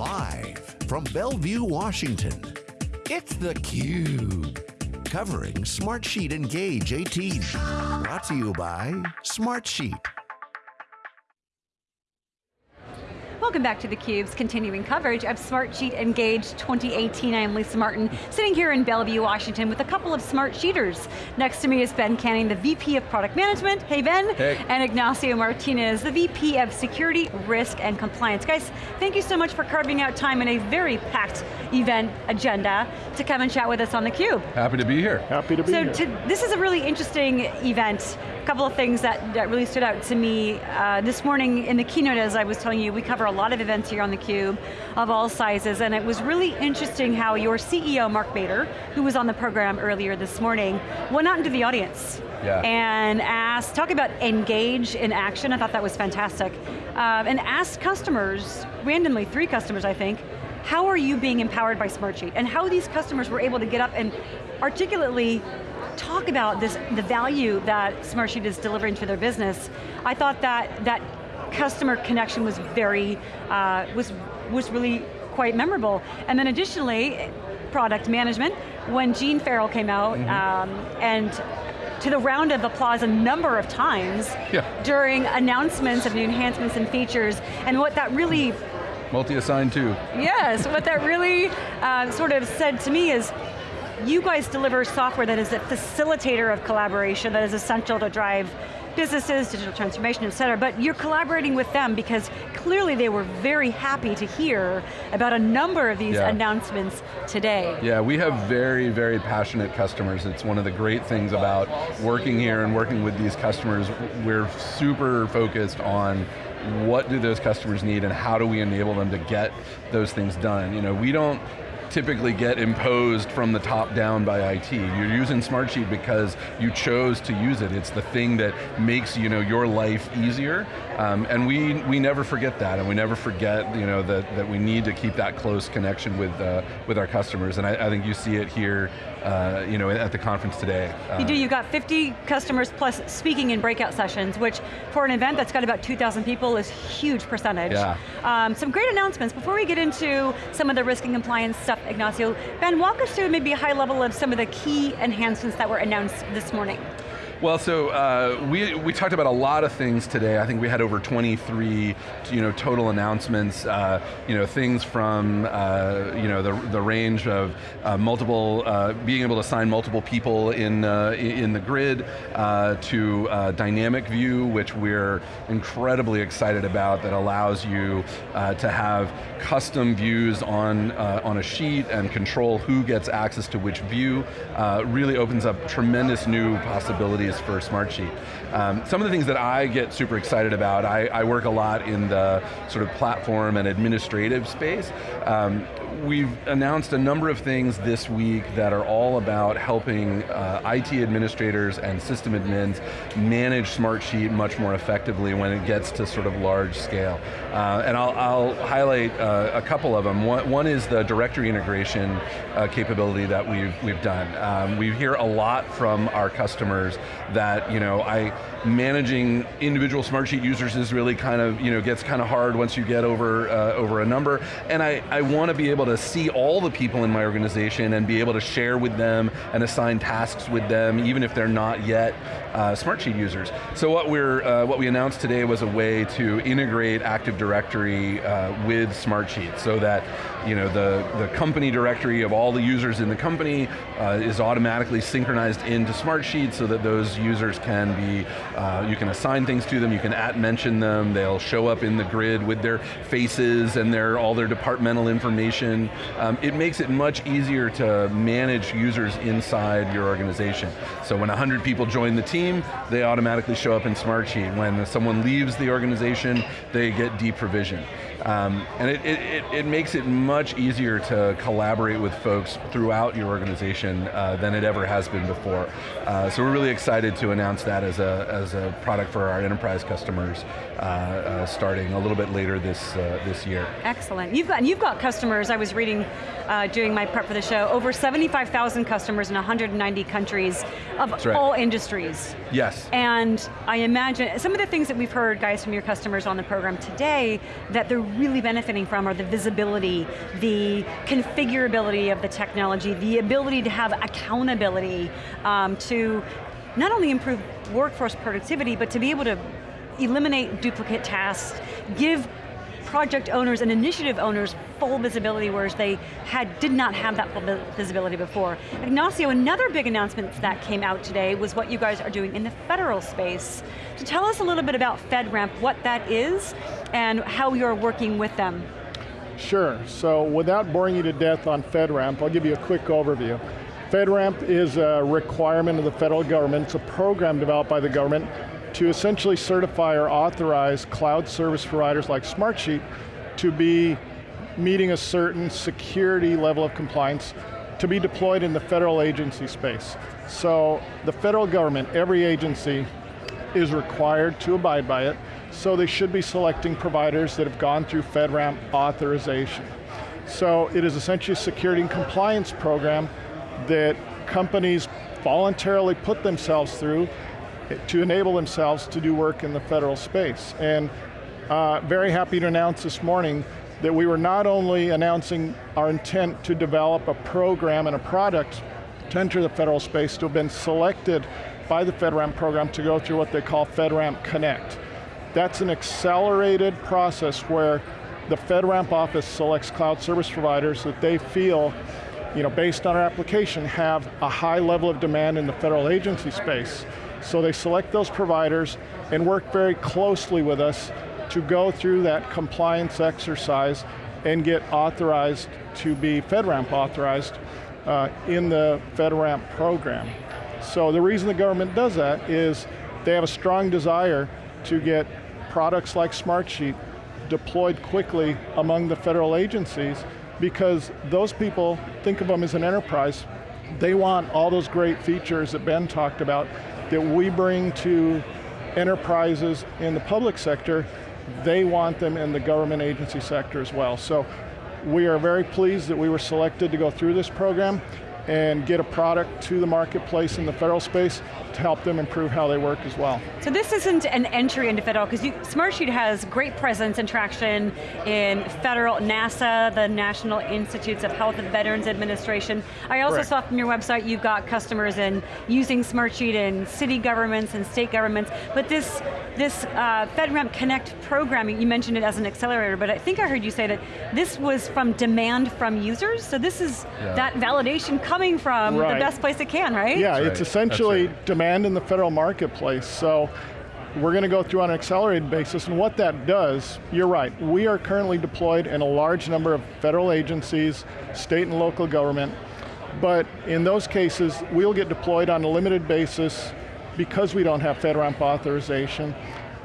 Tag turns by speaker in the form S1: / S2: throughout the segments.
S1: Live from Bellevue, Washington, it's theCUBE. Covering Smartsheet Engage 18. Brought to you by Smartsheet.
S2: Welcome back to theCUBE's continuing coverage of Smartsheet Engage 2018. I am Lisa Martin, sitting here in Bellevue, Washington with a couple of Smartsheeters. Next to me is Ben Canning, the VP of Product Management. Hey Ben.
S3: Hey.
S2: And Ignacio Martinez, the VP of Security, Risk, and Compliance. Guys, thank you so much for carving out time in a very packed event agenda to come and chat with us on theCUBE.
S3: Happy to be here.
S4: Happy to be
S2: so
S4: here.
S2: So this is a really interesting event. A couple of things that, that really stood out to me. Uh, this morning in the keynote, as I was telling you, we cover a lot of events here on theCUBE of all sizes, and it was really interesting how your CEO, Mark Mader, who was on the program earlier this morning, went out into the audience
S3: Yeah.
S2: and asked, talk about engage in action, I thought that was fantastic, um, and asked customers, randomly, three customers I think, how are you being empowered by Smartsheet? And how these customers were able to get up and articulately talk about this, the value that Smartsheet is delivering to their business. I thought that that customer connection was very, uh, was, was really quite memorable. And then additionally, product management, when Gene Farrell came out, um, and to the round of applause a number of times
S3: Yeah.
S2: during announcements of new enhancements and features, and what that really
S3: Multi-assigned too.
S2: Yes, what that really uh, sort of said to me is, you guys deliver software that is a facilitator of collaboration that is essential to drive businesses, digital transformation, et cetera, but you're collaborating with them because clearly they were very happy to hear about a number of these
S3: Yeah.
S2: announcements today.
S3: Yeah, we have very, very passionate customers. It's one of the great things about working here and working with these customers. We're super focused on what do those customers need and how do we enable them to get those things done. You know, we don't typically get imposed from the top down by IT. You're using Smartsheet because you chose to use it. It's the thing that makes you know, your life easier. Um, and we, we never forget that, and we never forget you know, that, that we need to keep that close connection with, uh, with our customers. And I, I think you see it here uh, you know, at the conference today.
S2: You
S3: Uh,
S2: do, you've got 50 customers plus speaking in breakout sessions, which for an event that's got about 2,000 people is huge percentage.
S3: Yeah.
S2: Um, some great announcements. Before we get into some of the risk and compliance stuff, Ignacio, Ben, walk us through maybe a high level of some of the key enhancements that were announced this morning.
S3: Well, so uh, we, we talked about a lot of things today. I think we had over 23 you know, total announcements, uh, you know, things from uh, you know, the, the range of uh, multiple, uh, being able to assign multiple people in, uh, in the grid, to dynamic view, which we're incredibly excited about, that allows you to have custom views on, on a sheet and control who gets access to which view, really opens up tremendous new possibilities for a Smartsheet. Um, some of the things that I get super excited about, I, I work a lot in the sort of platform and administrative space. Um, we've announced a number of things this week that are all about helping uh, IT administrators and system admins manage Smartsheet much more effectively when it gets to sort of large scale. Uh, and I'll, I'll highlight uh, a couple of them. One, one is the directory integration uh, capability that we've, we've done. Um, we hear a lot from our customers that, you know, I, managing individual Smartsheet users is really kind of, you know, gets kind of hard once you get over, uh, over a number. And I, I want to be able to see all the people in my organization and be able to share with them and assign tasks with them, even if they're not yet uh, Smartsheet users. So what, we're, uh, what we announced today was a way to integrate Active Directory uh, with Smartsheet so that you know, the, the company directory of all the users in the company uh, is automatically synchronized into Smartsheet so that those users can be, uh, you can assign things to them, you can at mention them, they'll show up in the grid with their faces and their, all their departmental information. Um, it makes it much easier to manage users inside your organization. So when 100 people join the team, they automatically show up in Smartsheet. When someone leaves the organization, they get deprovisioned. Um, and it, it, it, makes it much easier to collaborate with folks throughout your organization uh, than it ever has been before. Uh, so we're really excited to announce that as a, as a product for our enterprise customers uh, uh starting a little bit later this, uh, this year.
S2: Excellent. You've got, you've got customers, I was reading uh, doing my prep for the show, over 75,000 customers in 190 countries of
S3: right.
S2: all industries.
S3: Yes.
S2: And I imagine, some of the things that we've heard, guys, from your customers on the program today, that they're really benefiting from are the visibility, the configurability of the technology, the ability to have accountability um, to not only improve workforce productivity, but to be able to eliminate duplicate tasks, give project owners and initiative owners full visibility, whereas they had did not have that full visibility before. Ignacio, another big announcement that came out today was what you guys are doing in the federal space. So tell us a little bit about FedRAMP, what that is, and how you're working with them.
S4: Sure, so without boring you to death on FedRAMP, I'll give you a quick overview. FedRAMP is a requirement of the federal government. It's a program developed by the government to essentially certify or authorize cloud service providers like Smartsheet to be meeting a certain security level of compliance to be deployed in the federal agency space. So the federal government, every agency, is required to abide by it, so they should be selecting providers that have gone through FedRAMP authorization. So it is essentially a security and compliance program that companies voluntarily put themselves through to enable themselves to do work in the federal space. And uh, very happy to announce this morning that we were not only announcing our intent to develop a program and a product to enter the federal space, to have been selected by the FedRAMP program to go through what they call FedRAMP Connect. That's an accelerated process where the FedRAMP office selects cloud service providers that they feel, you know, based on our application, have a high level of demand in the federal agency space. So they select those providers and work very closely with us to go through that compliance exercise and get authorized to be FedRAMP authorized uh, in the FedRAMP program. So the reason the government does that is they have a strong desire to get products like Smartsheet deployed quickly among the federal agencies because those people think of them as an enterprise. They want all those great features that Ben talked about that we bring to enterprises in the public sector, they want them in the government agency sector as well. So we are very pleased that we were selected to go through this program and get a product to the marketplace in the federal space to help them improve how they work as well.
S2: So this isn't an entry into federal, because Smartsheet has great presence and traction in federal, NASA, the National Institutes of Health and Veterans Administration. I also Correct. saw from your website you've got customers in using Smartsheet in city governments and state governments, but this, this uh, FedRAMP Connect program, you mentioned it as an accelerator, but I think I heard you say that this was from demand from users, so this is yeah. that validation coming coming from right. the best place it can, right?
S4: Yeah,
S2: right.
S4: it's essentially right. demand in the federal marketplace. So we're going to go through on an accelerated basis, and what that does, you're right, we are currently deployed in a large number of federal agencies, state and local government, but in those cases, we'll get deployed on a limited basis because we don't have FedRAMP authorization,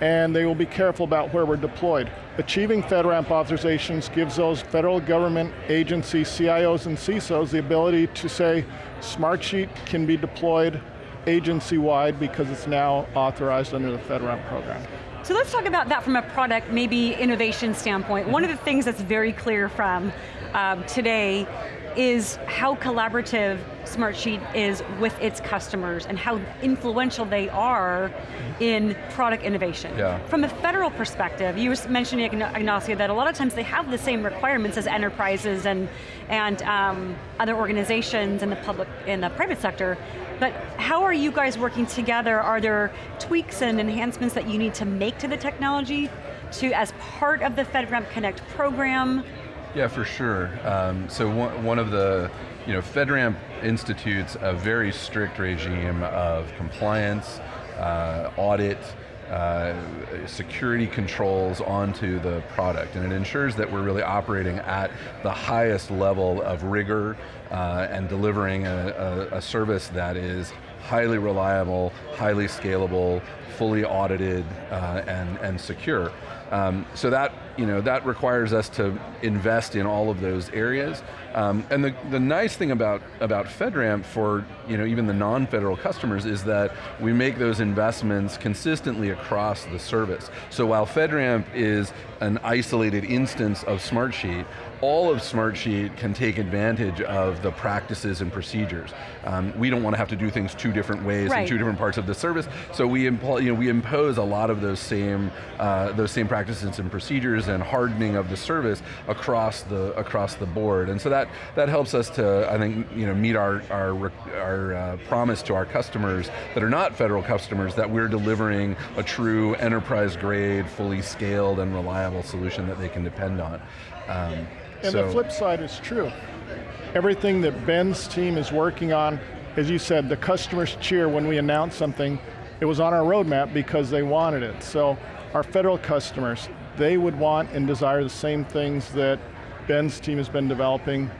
S4: and they will be careful about where we're deployed. Achieving FedRAMP authorizations gives those federal government agencies, CIOs and CISOs, the ability to say, Smartsheet can be deployed agency-wide because it's now authorized under the FedRAMP program.
S2: So let's talk about that from a product, maybe innovation standpoint. One of the things that's very clear from um, today is how collaborative Smartsheet is with its customers and how influential they are in product innovation.
S3: Yeah.
S2: From a federal perspective, you were mentioning, Ignacio, that a lot of times they have the same requirements as enterprises and, and um, other organizations in the public, in the private sector, but how are you guys working together? Are there tweaks and enhancements that you need to make to the technology to, as part of the FedRAMP Connect program?
S3: Yeah, for sure. Um, so one, one of the, you know, FedRAMP institutes a very strict regime of compliance, uh, audit, uh, security controls onto the product, and it ensures that we're really operating at the highest level of rigor uh, and delivering a, a, a service that is highly reliable, highly scalable, fully audited, uh, and, and secure. Um, so that, you know, that requires us to invest in all of those areas. Um, and the, the nice thing about, about FedRAMP for you know, even the non-federal customers is that we make those investments consistently across the service. So while FedRAMP is an isolated instance of Smartsheet, all of Smartsheet can take advantage of the practices and procedures. Um, we don't want to have to do things two different ways right. in two different parts of the service, so we, you know, we impose a lot of those same, uh, those same practices and procedures features and hardening of the service across the across the board. And so that that helps us to, I think, you know, meet our our, our uh, promise to our customers that are not federal customers that we're delivering a true enterprise grade, fully scaled and reliable solution that they can depend on. Um,
S4: and so. the flip side is true. Everything that Ben's team is working on, as you said, the customers cheer when we announce something, it was on our roadmap because they wanted it. So our federal customers, they would want and desire the same things that Ben's team has been developing,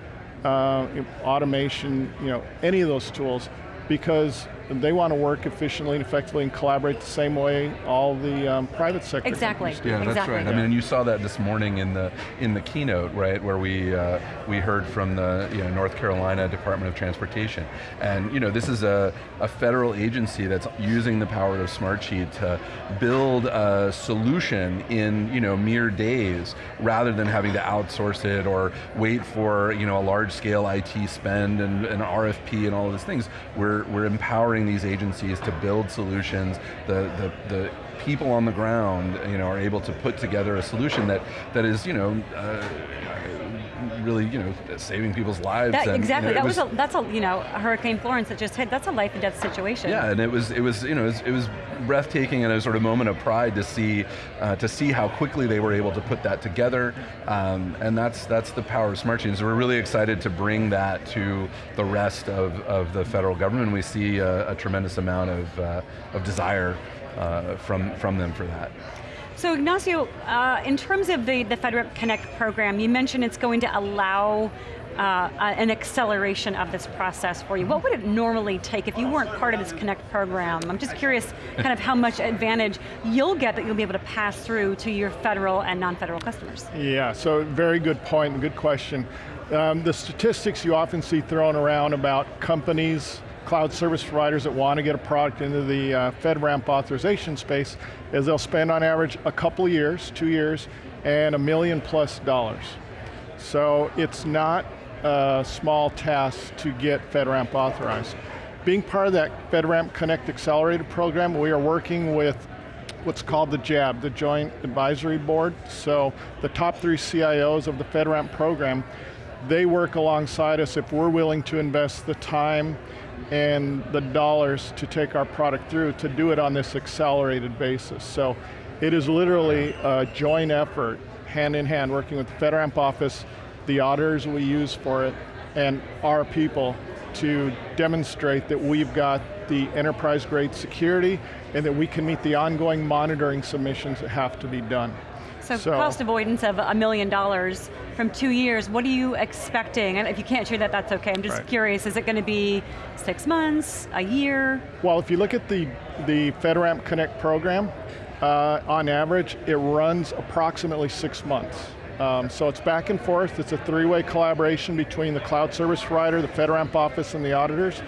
S4: uh, automation, you know, any of those tools, because they want to work efficiently and effectively and collaborate the same way all the um, private sector
S2: Exactly.
S3: Yeah,
S2: that's
S3: exactly. right. I mean, you saw that this morning in the in the keynote, right, where we uh, we heard from the you know, North Carolina Department of Transportation, and you know this is a, a federal agency that's using the power of Smartsheet to build a solution in you know mere days, rather than having to outsource it or wait for you know a large scale IT spend and an RFP and all of these things. We're we're empowering these agencies to build solutions, the, the, the people on the ground you know, are able to put together a solution that, that is you know, uh, really, you know, saving people's lives.
S2: That,
S3: and,
S2: exactly.
S3: You know,
S2: that was, was, a, that's a you know Hurricane Florence that just hit. That's a life and death situation.
S3: Yeah, and it was it was you know it was, it was breathtaking and a sort of moment of pride to see uh, to see how quickly they were able to put that together, um, and that's that's the power of Smartsheet. So we're really excited to bring that to the rest of, of the federal government. We see a, a tremendous amount of uh, of desire uh, from from them for that.
S2: So Ignacio, uh, in terms of the, the FedRAMP Connect program, you mentioned it's going to allow uh, an acceleration of this process for you. What would it normally take if you weren't part of this Connect program? I'm just curious kind of how much advantage you'll get that you'll be able to pass through to your federal and non-federal customers.
S4: Yeah, so very good point and good question. Um, the statistics you often see thrown around about companies cloud service providers that want to get a product into the uh, FedRAMP authorization space is they'll spend on average a couple years, two years, and a million plus dollars. So it's not a small task to get FedRAMP authorized. Being part of that FedRAMP Connect Accelerator program, we are working with what's called the JAB, the Joint Advisory Board. So the top three CIOs of the FedRAMP program, they work alongside us if we're willing to invest the time and the dollars to take our product through to do it on this accelerated basis. So it is literally a joint effort, hand in hand, working with the FedRAMP office, the auditors we use for it, and our people to demonstrate that we've got the enterprise grade security and that we can meet the ongoing monitoring submissions that have to be done.
S2: So, so, cost avoidance of a million dollars from two years, what are you expecting? And if you can't share that, that's okay. I'm just right. curious, is it going to be six months, a year?
S4: Well, if you look at the, the FedRAMP Connect program, uh, on average, it runs approximately six months. Um, so it's back and forth, it's a three-way collaboration between the cloud service provider, the FedRAMP office, and the auditors.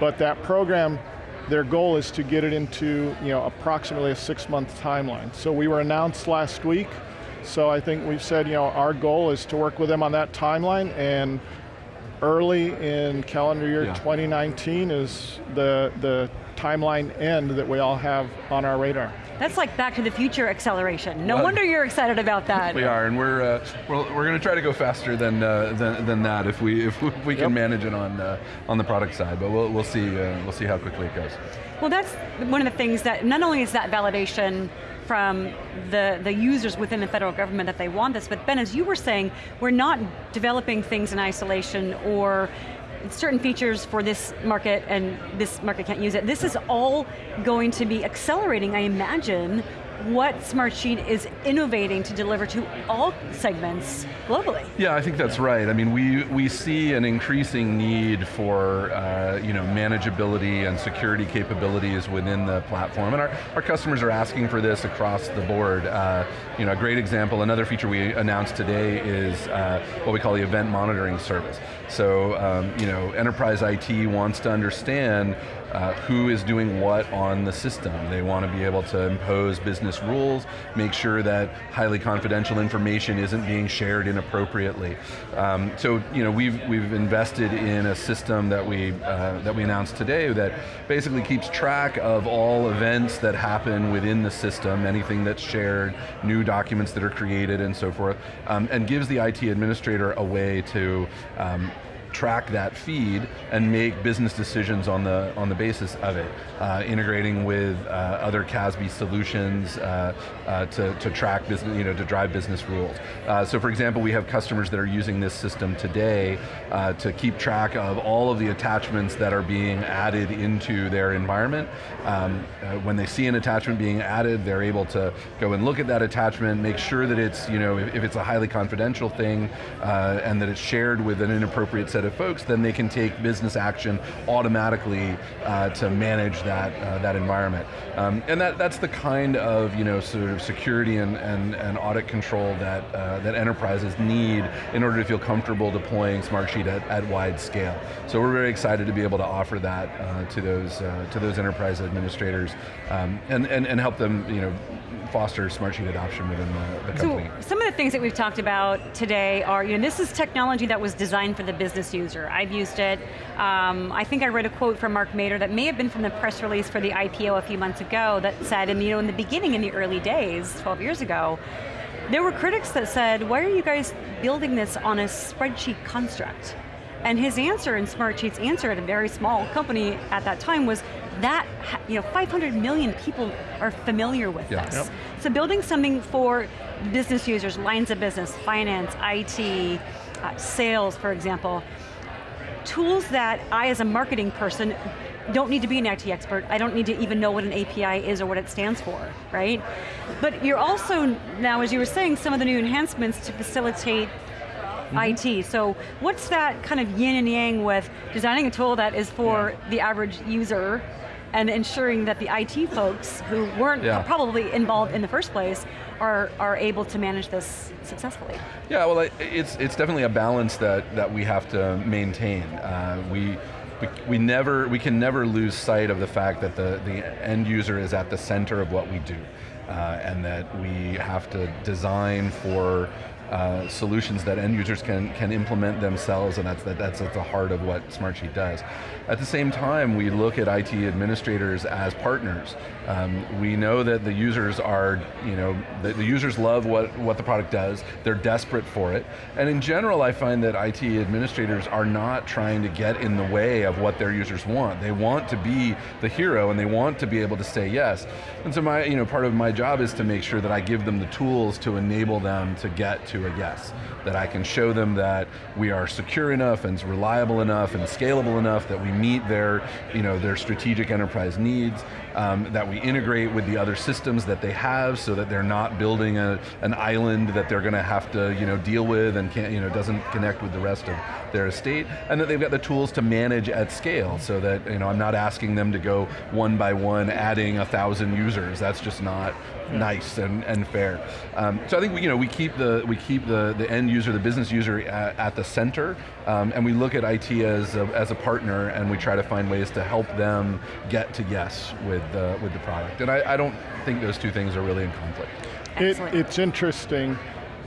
S4: But that program their goal is to get it into you know, approximately a six month timeline. So we were announced last week, so I think we've said you know, our goal is to work with them on that timeline and early in calendar year yeah. 2019 is the, the timeline end that we all have on our radar.
S2: That's like Back to the Future acceleration. No wonder you're excited about that.
S3: We are, and we're uh, we're, we're going to try to go faster than, uh, than than that if we if we can yep. manage it on uh, on the product side. But we'll we'll see uh, we'll see how quickly it goes.
S2: Well, that's one of the things that not only is that validation from the, the users within the federal government that they want this, but Ben, as you were saying, we're not developing things in isolation or certain features for this market and this market can't use it. This is all going to be accelerating, I imagine, what Smartsheet is innovating to deliver to all segments globally.
S3: Yeah, I think that's right. I mean, we, we see an increasing need for uh, you know, manageability and security capabilities within the platform, and our, our customers are asking for this across the board. Uh, you know, a great example, another feature we announced today is uh, what we call the event monitoring service. So, um, you know, enterprise IT wants to understand uh, who is doing what on the system. They want to be able to impose business rules, make sure that highly confidential information isn't being shared inappropriately. Um, so you know, we've, we've invested in a system that we, uh, that we announced today that basically keeps track of all events that happen within the system, anything that's shared, new documents that are created and so forth, um, and gives the IT administrator a way to um, track that feed and make business decisions on the, on the basis of it, uh, integrating with uh, other CASB solutions uh, uh, to, to track business, you know, to drive business rules. Uh, so for example, we have customers that are using this system today uh, to keep track of all of the attachments that are being added into their environment. Um, when they see an attachment being added, they're able to go and look at that attachment, make sure that it's, you know, if, if it's a highly confidential thing, and that it's shared with an inappropriate set of folks, then they can take business action automatically uh, to manage that, uh, that environment. Um, and that, that's the kind of you know, sort of security and, and, and audit control that, uh, that enterprises need in order to feel comfortable deploying Smartsheet at, at wide scale. So we're very excited to be able to offer that uh, to, those, uh, to those enterprise administrators um, and, and, and help them you know, foster Smartsheet adoption within the, the company.
S2: So some of the things that we've talked about today are, you know, this is technology that was designed for the business user. I've used it. Um, I think I read a quote from Mark Mader that may have been from the press release for the IPO a few months ago that said, and you know, in the beginning, in the early days, 12 years ago, there were critics that said, why are you guys building this on a spreadsheet construct? And his answer, and Smartsheet's answer at a very small company at that time was, that, you know, 500 million people are familiar with yeah. this. Yep. So building something for business users, lines of business, finance, IT, sales, for example, tools that I as a marketing person don't need to be an IT expert, I don't need to even know what an API is or what it stands for, right? But you're also, now as you were saying, some of the new enhancements to facilitate Mm -hmm. IT. So what's that kind of yin and yang with designing a tool that is for yeah. the average user and ensuring that the IT folks who weren't yeah. probably involved in the first place are, are able to manage this successfully.
S3: Yeah, well it's, it's definitely a balance that, that we have to maintain. Uh, we, we, we, never, we can never lose sight of the fact that the, the end user is at the center of what we do. Uh, and that we have to design for uh, solutions that end users can, can implement themselves, and that's, that, that's at the heart of what Smartsheet does. At the same time, we look at IT administrators as partners. Um, we know that the users are, you know, the, the, users love what, what the product does, they're desperate for it, and in general I find that IT administrators are not trying to get in the way of what their users want. They want to be the hero and they want to be able to say yes. And so my, you know, part of my job is to make sure that I give them the tools to enable them to get to a yes. That I can show them that we are secure enough and reliable enough and scalable enough that we meet their, you know, their strategic enterprise needs, um, that we integrate with the other systems that they have so that they're not building a, an island that they're going to have to you know, deal with and can't, you know, doesn't connect with the rest of their estate, and that they've got the tools to manage at scale so that you know, I'm not asking them to go one by one adding a thousand users. That's just not yeah. nice and, and fair. Um, so I think we, you know, we keep the we keep the, the end user, the business user at, at the center, um, and we look at IT as a, as a partner, and we try to find ways to help them get to yes with the, with the product. And I, I don't think those two things are really in conflict.
S4: It, it's interesting,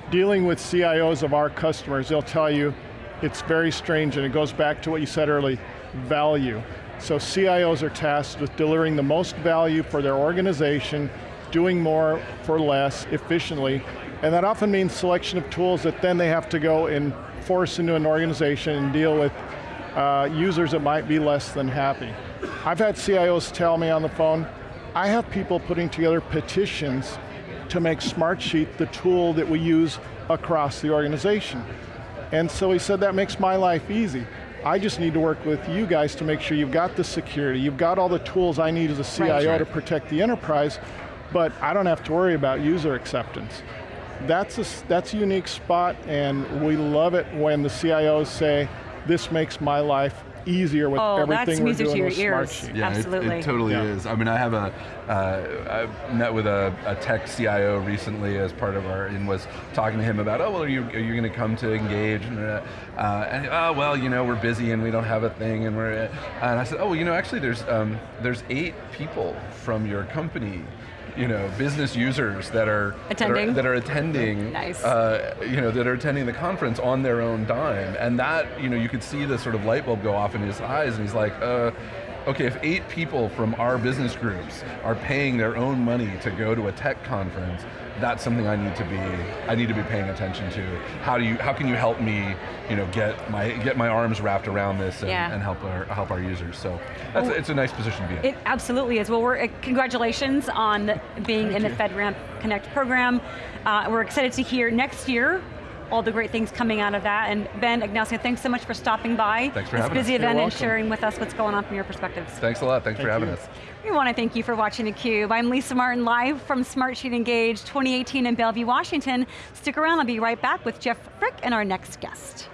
S4: dealing with CIOs of our customers, they'll tell you, it's very strange, and it goes back to what you said early, value. So CIOs are tasked with delivering the most value for their organization doing more for less efficiently, and that often means selection of tools that then they have to go and force into an organization and deal with uh, users that might be less than happy. I've had CIOs tell me on the phone, I have people putting together petitions to make Smartsheet the tool that we use across the organization. And so he said, that makes my life easy. I just need to work with you guys to make sure you've got the security, you've got all the tools I need as a CIO right. to protect the enterprise, but I don't have to worry about user acceptance. That's a, that's a unique spot and we love it when the CIOs say, this makes my life easier with
S2: Oh, that's
S4: everything we're
S2: music to
S4: doing
S2: your
S4: with
S2: ears.
S4: Smartsheet.
S3: Yeah, it-
S2: Absolutely.
S3: It, totally
S4: Yeah.
S3: is. I mean, I have a, uh, I met with a, a tech CIO recently as part of our, and was talking to him about, oh, well, are you, are you going to come to Engage? And, uh, uh, and, oh, well, you know, we're busy and we don't have a thing, and we're, uh," and I said, oh, well, you know, actually, there's, um, there's eight people from your company you know, business users that are
S2: Attending.
S3: that are, that are attending,
S2: Nice.
S3: uh, you know, that are attending the conference on their own dime, and that, you know, you could see the sort of light bulb go off in his eyes, and he's like, uh, okay, if eight people from our business groups are paying their own money to go to a tech conference, that's something I need to be, I need to be paying attention to. How do you, how can you help me, you know, get my get my arms wrapped around this and,
S2: Yeah.
S3: and help our help our users? So that's,
S2: Well,
S3: it's a nice position to be in.
S2: It absolutely is. Well, we're, uh, congratulations on being in the FedRAMP Connect program. Uh, we're excited to hear next year all the great things coming out of that. And Ben Ignacio, thanks so much for stopping by.
S3: Thanks for
S2: this
S3: having us.
S2: busy
S3: You're
S2: event and
S4: welcome.
S2: sharing with us what's going on from your perspectives.
S3: Thanks a lot. Thanks for having
S4: you.
S3: us.
S2: We want to thank you for watching theCUBE. I'm Lisa Martin, live from Smartsheet Engage 2018 in Bellevue, Washington. Stick around, I'll be right back with Jeff Frick and our next guest.